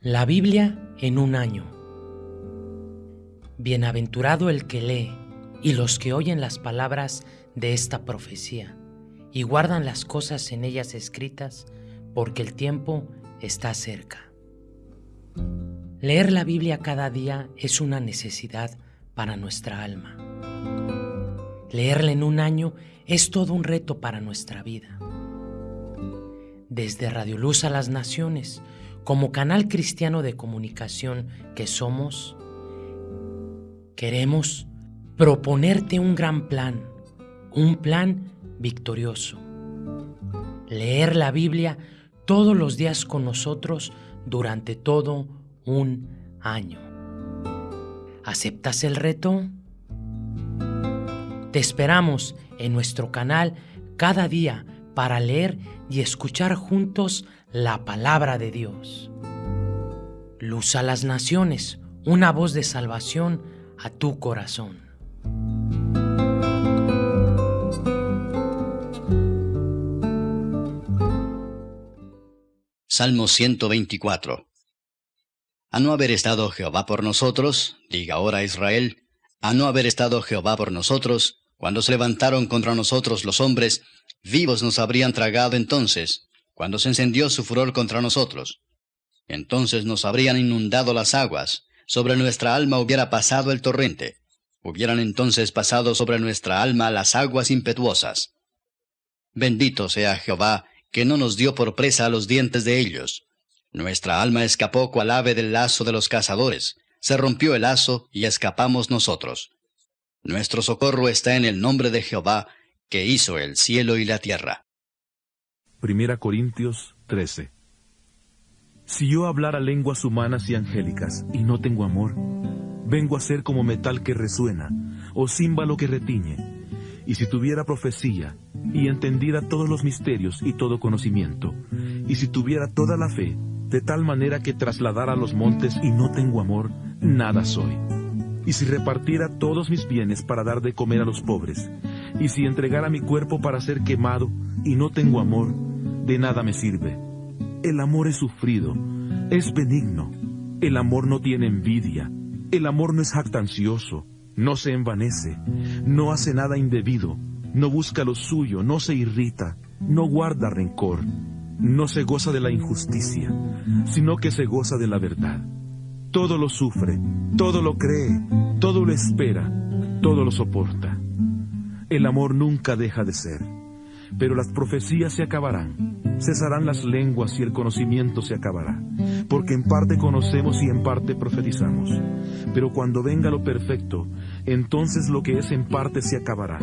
La Biblia en un año. Bienaventurado el que lee y los que oyen las palabras de esta profecía y guardan las cosas en ellas escritas, porque el tiempo está cerca. Leer la Biblia cada día es una necesidad para nuestra alma. Leerla en un año es todo un reto para nuestra vida. Desde Radio Luz a las Naciones, como canal cristiano de comunicación que somos, queremos proponerte un gran plan, un plan victorioso. Leer la Biblia todos los días con nosotros durante todo un año. ¿Aceptas el reto? Te esperamos en nuestro canal cada día para leer y escuchar juntos la palabra de Dios. Luz a las naciones, una voz de salvación a tu corazón. Salmo 124 A no haber estado Jehová por nosotros, diga ahora Israel, a no haber estado Jehová por nosotros, cuando se levantaron contra nosotros los hombres, vivos nos habrían tragado entonces, cuando se encendió su furor contra nosotros. Entonces nos habrían inundado las aguas, sobre nuestra alma hubiera pasado el torrente, hubieran entonces pasado sobre nuestra alma las aguas impetuosas. Bendito sea Jehová, que no nos dio por presa a los dientes de ellos. Nuestra alma escapó cual ave del lazo de los cazadores, se rompió el lazo y escapamos nosotros. Nuestro socorro está en el nombre de Jehová, que hizo el cielo y la tierra. Primera Corintios 13 Si yo hablara lenguas humanas y angélicas y no tengo amor, vengo a ser como metal que resuena, o címbalo que retiñe. Y si tuviera profecía, y entendiera todos los misterios y todo conocimiento, y si tuviera toda la fe, de tal manera que trasladara los montes y no tengo amor, nada soy. Y si repartiera todos mis bienes para dar de comer a los pobres, y si entregara mi cuerpo para ser quemado y no tengo amor, de nada me sirve. El amor es sufrido, es benigno, el amor no tiene envidia, el amor no es jactancioso, no se envanece, no hace nada indebido, no busca lo suyo, no se irrita, no guarda rencor, no se goza de la injusticia, sino que se goza de la verdad. Todo lo sufre, todo lo cree, todo lo espera, todo lo soporta. El amor nunca deja de ser, pero las profecías se acabarán, cesarán las lenguas y el conocimiento se acabará, porque en parte conocemos y en parte profetizamos. Pero cuando venga lo perfecto, entonces lo que es en parte se acabará.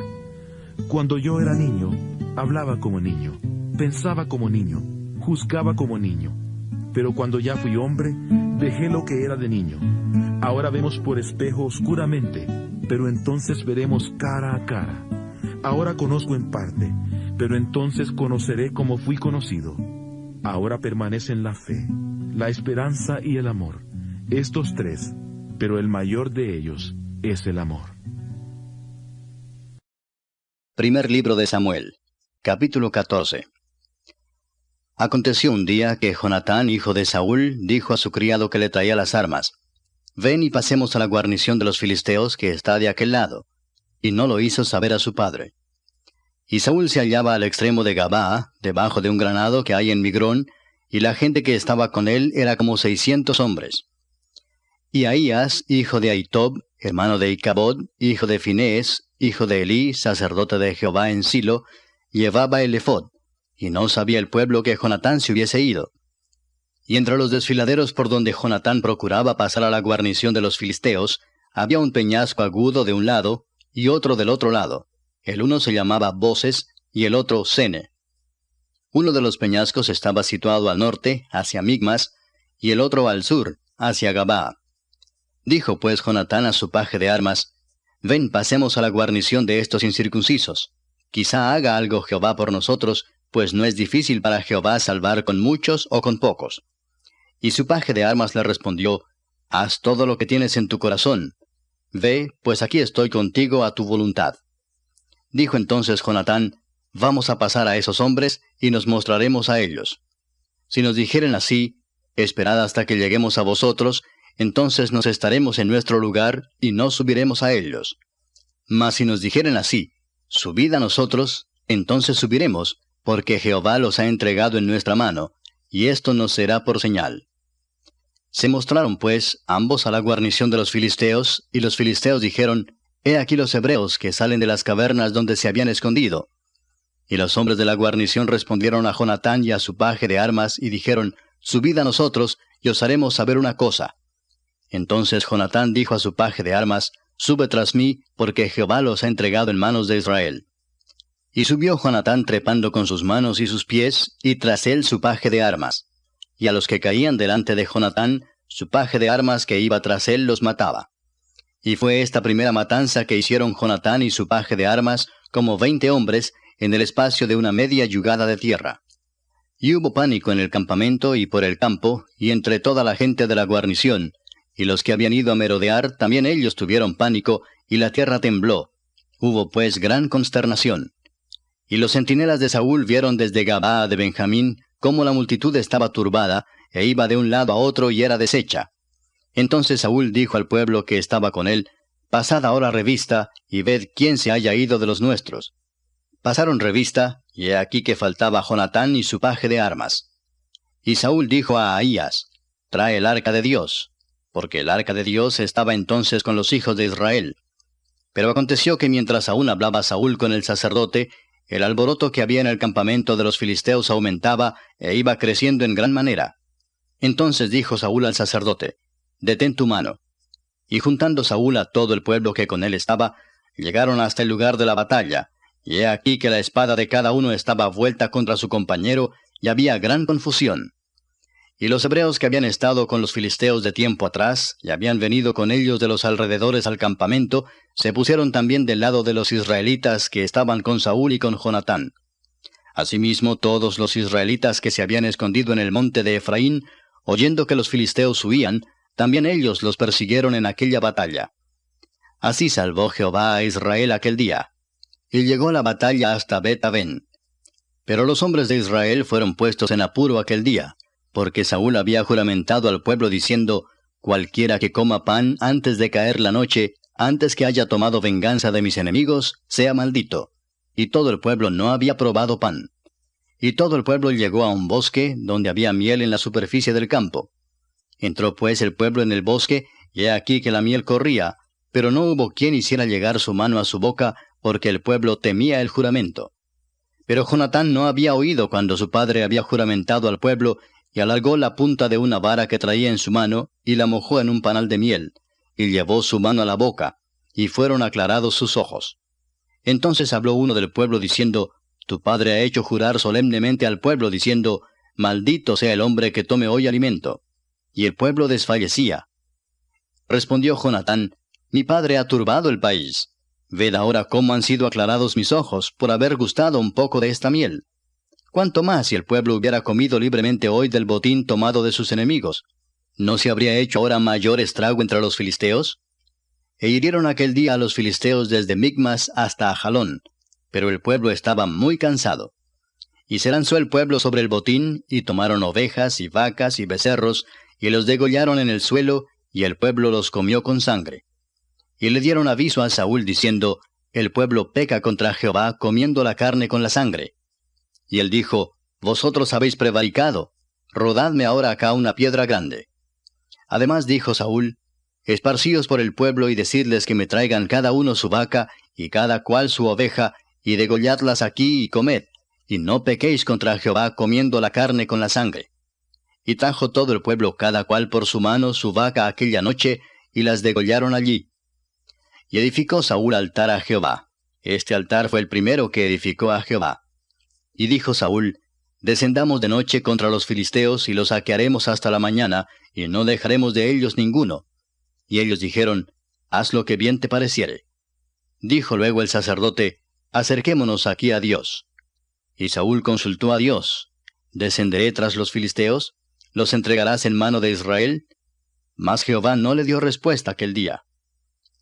Cuando yo era niño, hablaba como niño, pensaba como niño, juzgaba como niño. Pero cuando ya fui hombre, dejé lo que era de niño. Ahora vemos por espejo oscuramente, pero entonces veremos cara a cara. Ahora conozco en parte, pero entonces conoceré como fui conocido. Ahora permanecen la fe, la esperanza y el amor, estos tres, pero el mayor de ellos es el amor. Primer libro de Samuel, capítulo 14. Aconteció un día que Jonatán, hijo de Saúl, dijo a su criado que le traía las armas, Ven y pasemos a la guarnición de los filisteos que está de aquel lado. Y no lo hizo saber a su padre. Y Saúl se hallaba al extremo de Gabaa, debajo de un granado que hay en Migrón, y la gente que estaba con él era como seiscientos hombres. Y Ahías, hijo de Aitob, hermano de Icabod, hijo de Finés, hijo de Elí, sacerdote de Jehová en Silo, llevaba el y no sabía el pueblo que Jonatán se hubiese ido. Y entre los desfiladeros por donde Jonatán procuraba pasar a la guarnición de los filisteos, había un peñasco agudo de un lado y otro del otro lado. El uno se llamaba Voces y el otro Sene. Uno de los peñascos estaba situado al norte, hacia Migmas, y el otro al sur, hacia Gabá. Dijo pues Jonatán a su paje de armas, Ven, pasemos a la guarnición de estos incircuncisos. Quizá haga algo Jehová por nosotros, pues no es difícil para Jehová salvar con muchos o con pocos. Y su paje de armas le respondió, Haz todo lo que tienes en tu corazón. Ve, pues aquí estoy contigo a tu voluntad. Dijo entonces Jonatán, Vamos a pasar a esos hombres y nos mostraremos a ellos. Si nos dijeren así, Esperad hasta que lleguemos a vosotros, entonces nos estaremos en nuestro lugar y no subiremos a ellos. Mas si nos dijeren así, subid a nosotros, entonces subiremos, porque Jehová los ha entregado en nuestra mano, y esto nos será por señal. Se mostraron, pues, ambos a la guarnición de los filisteos, y los filisteos dijeron, He aquí los hebreos que salen de las cavernas donde se habían escondido. Y los hombres de la guarnición respondieron a Jonatán y a su paje de armas, y dijeron, Subid a nosotros, y os haremos saber una cosa. Entonces Jonatán dijo a su paje de armas, Sube tras mí, porque Jehová los ha entregado en manos de Israel. Y subió Jonatán trepando con sus manos y sus pies, y tras él su paje de armas. Y a los que caían delante de Jonatán, su paje de armas que iba tras él los mataba. Y fue esta primera matanza que hicieron Jonatán y su paje de armas, como veinte hombres, en el espacio de una media yugada de tierra. Y hubo pánico en el campamento y por el campo, y entre toda la gente de la guarnición, y los que habían ido a merodear, también ellos tuvieron pánico, y la tierra tembló. Hubo pues gran consternación. Y los centinelas de Saúl vieron desde Gabaa de Benjamín cómo la multitud estaba turbada, e iba de un lado a otro y era deshecha. Entonces Saúl dijo al pueblo que estaba con él, Pasad ahora revista, y ved quién se haya ido de los nuestros. Pasaron revista, y he aquí que faltaba Jonatán y su paje de armas. Y Saúl dijo a Ahías, Trae el arca de Dios, porque el arca de Dios estaba entonces con los hijos de Israel. Pero aconteció que mientras aún hablaba Saúl con el sacerdote, el alboroto que había en el campamento de los filisteos aumentaba e iba creciendo en gran manera. Entonces dijo Saúl al sacerdote, Detén tu mano. Y juntando Saúl a todo el pueblo que con él estaba, llegaron hasta el lugar de la batalla, y he aquí que la espada de cada uno estaba vuelta contra su compañero, y había gran confusión. Y los hebreos que habían estado con los filisteos de tiempo atrás, y habían venido con ellos de los alrededores al campamento, se pusieron también del lado de los israelitas que estaban con Saúl y con Jonatán. Asimismo, todos los israelitas que se habían escondido en el monte de Efraín, oyendo que los filisteos huían, también ellos los persiguieron en aquella batalla. Así salvó Jehová a Israel aquel día y llegó la batalla hasta bet Pero los hombres de Israel fueron puestos en apuro aquel día, porque Saúl había juramentado al pueblo diciendo, Cualquiera que coma pan antes de caer la noche, antes que haya tomado venganza de mis enemigos, sea maldito. Y todo el pueblo no había probado pan. Y todo el pueblo llegó a un bosque, donde había miel en la superficie del campo. Entró pues el pueblo en el bosque, y he aquí que la miel corría, pero no hubo quien hiciera llegar su mano a su boca, porque el pueblo temía el juramento. Pero Jonatán no había oído cuando su padre había juramentado al pueblo, y alargó la punta de una vara que traía en su mano, y la mojó en un panal de miel, y llevó su mano a la boca, y fueron aclarados sus ojos. Entonces habló uno del pueblo diciendo, Tu padre ha hecho jurar solemnemente al pueblo, diciendo, Maldito sea el hombre que tome hoy alimento. Y el pueblo desfallecía. Respondió Jonatán, Mi padre ha turbado el país. Ved ahora cómo han sido aclarados mis ojos por haber gustado un poco de esta miel. ¿Cuánto más si el pueblo hubiera comido libremente hoy del botín tomado de sus enemigos? ¿No se habría hecho ahora mayor estrago entre los filisteos? E hirieron aquel día a los filisteos desde Migmas hasta Ajalón, pero el pueblo estaba muy cansado. Y se lanzó el pueblo sobre el botín, y tomaron ovejas y vacas y becerros, y los degollaron en el suelo, y el pueblo los comió con sangre. Y le dieron aviso a Saúl diciendo, El pueblo peca contra Jehová comiendo la carne con la sangre. Y él dijo, Vosotros habéis prevaricado, rodadme ahora acá una piedra grande. Además dijo Saúl, Esparcíos por el pueblo y decidles que me traigan cada uno su vaca y cada cual su oveja, y degolladlas aquí y comed, y no pequéis contra Jehová comiendo la carne con la sangre. Y trajo todo el pueblo cada cual por su mano su vaca aquella noche, y las degollaron allí. Y edificó Saúl altar a Jehová. Este altar fue el primero que edificó a Jehová. Y dijo Saúl, Descendamos de noche contra los filisteos y los saquearemos hasta la mañana, y no dejaremos de ellos ninguno. Y ellos dijeron, Haz lo que bien te pareciere. Dijo luego el sacerdote, Acerquémonos aquí a Dios. Y Saúl consultó a Dios, ¿Descenderé tras los filisteos? ¿Los entregarás en mano de Israel? Mas Jehová no le dio respuesta aquel día.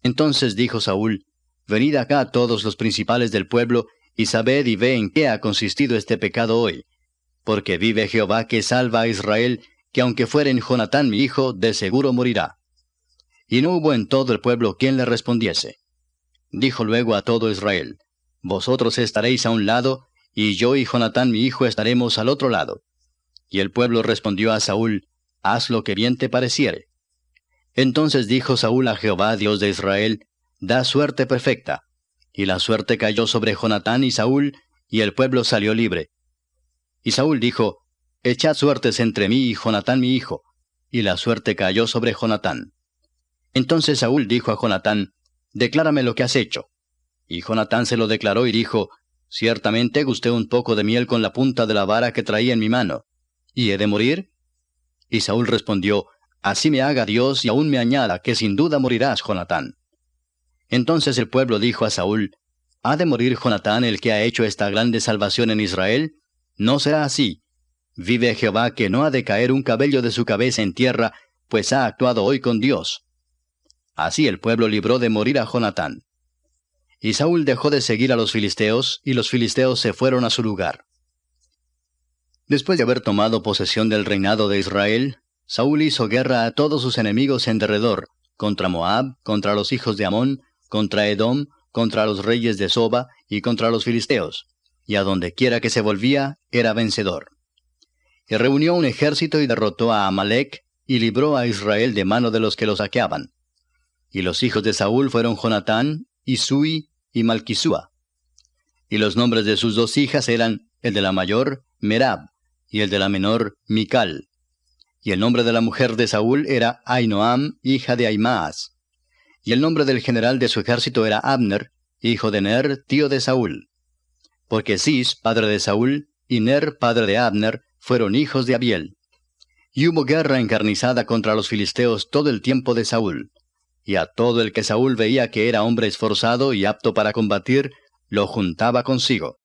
Entonces dijo Saúl, Venid acá todos los principales del pueblo, y sabed y ve en qué ha consistido este pecado hoy. Porque vive Jehová que salva a Israel, que aunque fueren Jonatán mi hijo, de seguro morirá. Y no hubo en todo el pueblo quien le respondiese. Dijo luego a todo Israel, Vosotros estaréis a un lado, y yo y Jonatán mi hijo estaremos al otro lado. Y el pueblo respondió a Saúl, Haz lo que bien te pareciere. Entonces dijo Saúl a Jehová, Dios de Israel, Da suerte perfecta. Y la suerte cayó sobre Jonatán y Saúl, y el pueblo salió libre. Y Saúl dijo, Echad suertes entre mí y Jonatán mi hijo. Y la suerte cayó sobre Jonatán. Entonces Saúl dijo a Jonatán, Declárame lo que has hecho. Y Jonatán se lo declaró y dijo, Ciertamente gusté un poco de miel con la punta de la vara que traía en mi mano. ¿Y he de morir? Y Saúl respondió, Así me haga Dios y aún me añada, que sin duda morirás, Jonatán. Entonces el pueblo dijo a Saúl, ¿Ha de morir Jonatán el que ha hecho esta grande salvación en Israel? No será así. Vive Jehová que no ha de caer un cabello de su cabeza en tierra, pues ha actuado hoy con Dios. Así el pueblo libró de morir a Jonatán. Y Saúl dejó de seguir a los filisteos, y los filisteos se fueron a su lugar. Después de haber tomado posesión del reinado de Israel, Saúl hizo guerra a todos sus enemigos en derredor, contra Moab, contra los hijos de Amón, contra Edom, contra los reyes de Soba y contra los filisteos, y a donde quiera que se volvía, era vencedor. Y reunió un ejército y derrotó a Amalek, y libró a Israel de mano de los que lo saqueaban. Y los hijos de Saúl fueron Jonatán, Isui y Malquisúa. Y los nombres de sus dos hijas eran el de la mayor, Merab, y el de la menor, Mical. Y el nombre de la mujer de Saúl era Ainoam, hija de Aimaas. Y el nombre del general de su ejército era Abner, hijo de Ner, tío de Saúl. Porque Cis, padre de Saúl, y Ner, padre de Abner, fueron hijos de Abiel. Y hubo guerra encarnizada contra los filisteos todo el tiempo de Saúl. Y a todo el que Saúl veía que era hombre esforzado y apto para combatir, lo juntaba consigo.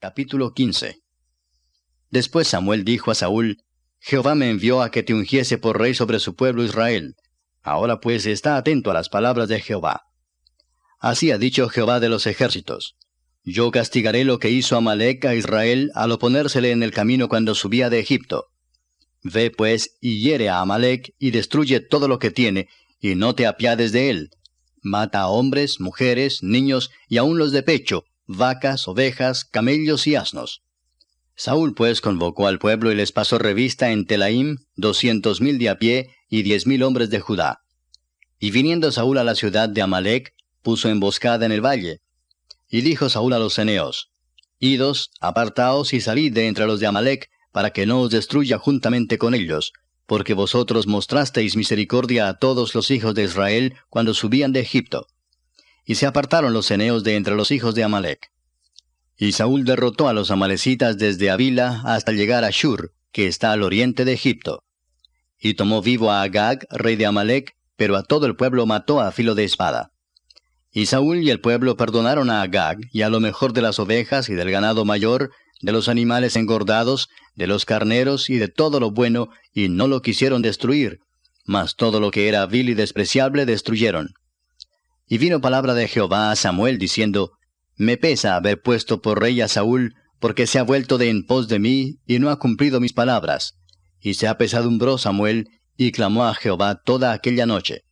Capítulo 15 Después Samuel dijo a Saúl, Jehová me envió a que te ungiese por rey sobre su pueblo Israel. Ahora pues está atento a las palabras de Jehová. Así ha dicho Jehová de los ejércitos. Yo castigaré lo que hizo Amalek a Israel al oponérsele en el camino cuando subía de Egipto. Ve pues y hiere a Amalek y destruye todo lo que tiene, y no te apiades de él. Mata a hombres, mujeres, niños y aun los de pecho, vacas, ovejas, camellos y asnos. Saúl pues convocó al pueblo y les pasó revista en Telaim doscientos mil de a pie y diez mil hombres de Judá. Y viniendo Saúl a la ciudad de Amalek, puso emboscada en el valle. Y dijo Saúl a los eneos, Idos, apartaos y salid de entre los de Amalek, para que no os destruya juntamente con ellos, porque vosotros mostrasteis misericordia a todos los hijos de Israel cuando subían de Egipto. Y se apartaron los eneos de entre los hijos de Amalek. Y Saúl derrotó a los amalecitas desde Avila hasta llegar a Shur, que está al oriente de Egipto. Y tomó vivo a Agag, rey de Amalek, pero a todo el pueblo mató a filo de espada. Y Saúl y el pueblo perdonaron a Agag y a lo mejor de las ovejas y del ganado mayor, de los animales engordados, de los carneros y de todo lo bueno, y no lo quisieron destruir, mas todo lo que era vil y despreciable destruyeron. Y vino palabra de Jehová a Samuel diciendo, me pesa haber puesto por rey a Saúl, porque se ha vuelto de en pos de mí, y no ha cumplido mis palabras. Y se apesadumbró Samuel, y clamó a Jehová toda aquella noche.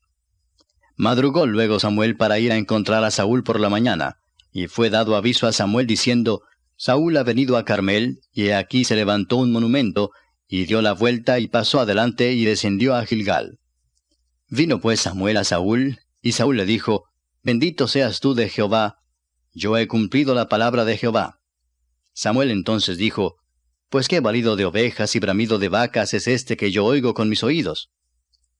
Madrugó luego Samuel para ir a encontrar a Saúl por la mañana, y fue dado aviso a Samuel diciendo, Saúl ha venido a Carmel, y aquí se levantó un monumento, y dio la vuelta y pasó adelante y descendió a Gilgal. Vino pues Samuel a Saúl, y Saúl le dijo, Bendito seas tú de Jehová, yo he cumplido la palabra de Jehová. Samuel entonces dijo, Pues qué valido de ovejas y bramido de vacas es este que yo oigo con mis oídos.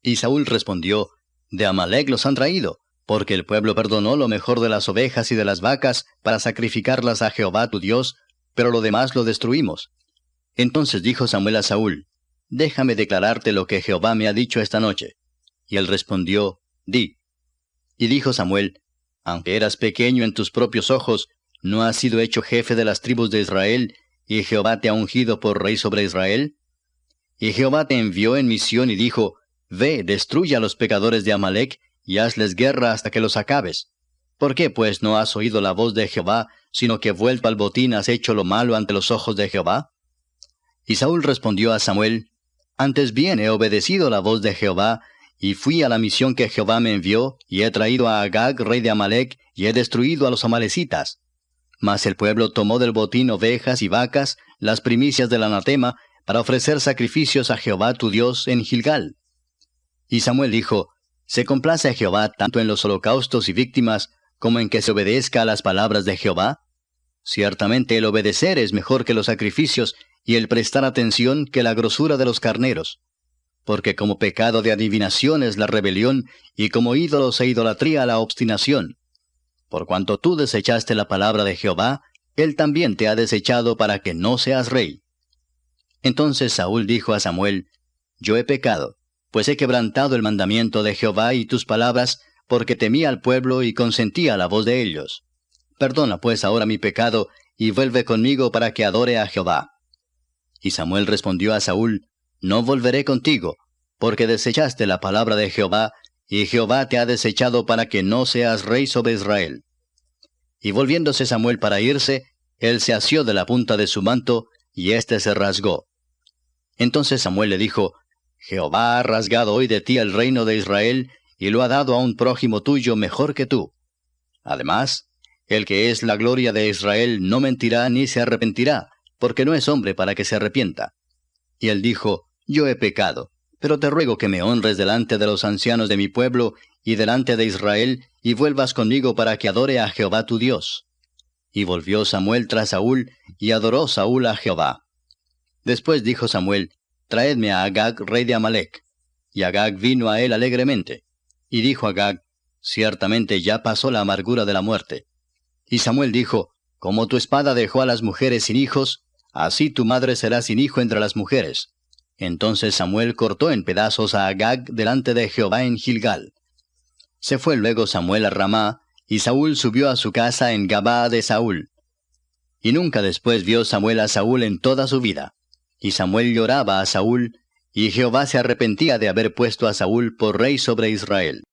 Y Saúl respondió, De Amalek los han traído, porque el pueblo perdonó lo mejor de las ovejas y de las vacas para sacrificarlas a Jehová tu Dios, pero lo demás lo destruimos. Entonces dijo Samuel a Saúl, Déjame declararte lo que Jehová me ha dicho esta noche. Y él respondió, Di. Y dijo Samuel, aunque eras pequeño en tus propios ojos, ¿no has sido hecho jefe de las tribus de Israel, y Jehová te ha ungido por rey sobre Israel? Y Jehová te envió en misión y dijo, Ve, destruye a los pecadores de Amalek, y hazles guerra hasta que los acabes. ¿Por qué pues no has oído la voz de Jehová, sino que vuelto al botín has hecho lo malo ante los ojos de Jehová? Y Saúl respondió a Samuel, Antes bien he obedecido la voz de Jehová, y fui a la misión que Jehová me envió, y he traído a Agag, rey de Amalek, y he destruido a los amalecitas. Mas el pueblo tomó del botín ovejas y vacas, las primicias del anatema, para ofrecer sacrificios a Jehová tu Dios en Gilgal. Y Samuel dijo, ¿Se complace a Jehová tanto en los holocaustos y víctimas como en que se obedezca a las palabras de Jehová? Ciertamente el obedecer es mejor que los sacrificios y el prestar atención que la grosura de los carneros. Porque como pecado de adivinación es la rebelión y como ídolos e idolatría la obstinación. Por cuanto tú desechaste la palabra de Jehová, él también te ha desechado para que no seas rey. Entonces Saúl dijo a Samuel, Yo he pecado, pues he quebrantado el mandamiento de Jehová y tus palabras, porque temí al pueblo y consentí a la voz de ellos. Perdona pues ahora mi pecado, y vuelve conmigo para que adore a Jehová. Y Samuel respondió a Saúl, No volveré contigo, porque desechaste la palabra de Jehová, y Jehová te ha desechado para que no seas rey sobre Israel. Y volviéndose Samuel para irse, él se asió de la punta de su manto, y éste se rasgó. Entonces Samuel le dijo, Jehová ha rasgado hoy de ti el reino de Israel, y lo ha dado a un prójimo tuyo mejor que tú. Además, el que es la gloria de Israel no mentirá ni se arrepentirá, porque no es hombre para que se arrepienta. Y él dijo, Yo he pecado, pero te ruego que me honres delante de los ancianos de mi pueblo y delante de Israel, y vuelvas conmigo para que adore a Jehová tu Dios. Y volvió Samuel tras Saúl, y adoró Saúl a Jehová. Después dijo Samuel, Traedme a Agag, rey de Amalek. Y Agag vino a él alegremente. Y dijo Agag, Ciertamente ya pasó la amargura de la muerte. Y Samuel dijo, Como tu espada dejó a las mujeres sin hijos, así tu madre será sin hijo entre las mujeres. Entonces Samuel cortó en pedazos a Agag delante de Jehová en Gilgal. Se fue luego Samuel a Ramá, y Saúl subió a su casa en Gabá de Saúl. Y nunca después vio Samuel a Saúl en toda su vida. Y Samuel lloraba a Saúl, y Jehová se arrepentía de haber puesto a Saúl por rey sobre Israel.